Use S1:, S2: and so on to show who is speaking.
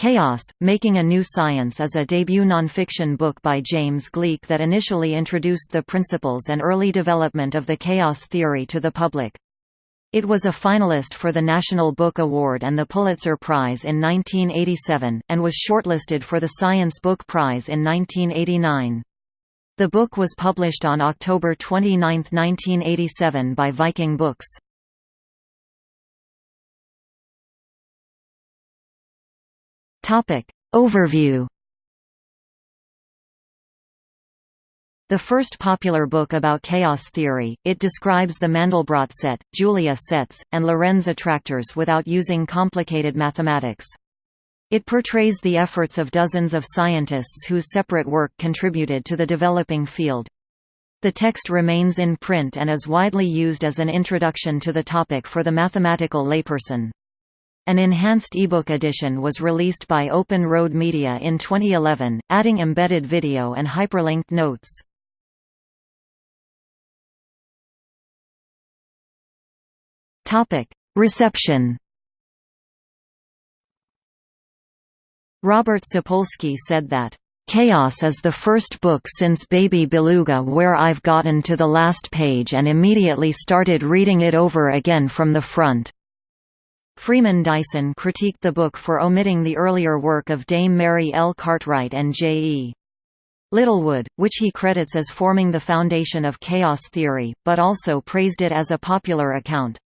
S1: Chaos, Making a New Science is a debut nonfiction book by James Gleick that initially introduced the principles and early development of the chaos theory to the public. It was a finalist for the National Book Award and the Pulitzer Prize in 1987, and was shortlisted for the Science Book Prize in 1989. The book was published on October 29, 1987 by Viking Books. Topic. Overview The first popular book about chaos theory, it describes the Mandelbrot set, Julia sets, and Lorenz attractors without using complicated mathematics. It portrays the efforts of dozens of scientists whose separate work contributed to the developing field. The text remains in print and is widely used as an introduction to the topic for the mathematical layperson. An enhanced ebook edition was released by Open Road Media in 2011, adding embedded video and hyperlinked notes. Reception Robert Sapolsky said that, "...Chaos is the first book since Baby Beluga where I've gotten to the last page and immediately started reading it over again from the front." Freeman Dyson critiqued the book for omitting the earlier work of Dame Mary L. Cartwright and J. E. Littlewood, which he credits as forming the foundation of chaos theory, but also praised it as a popular account.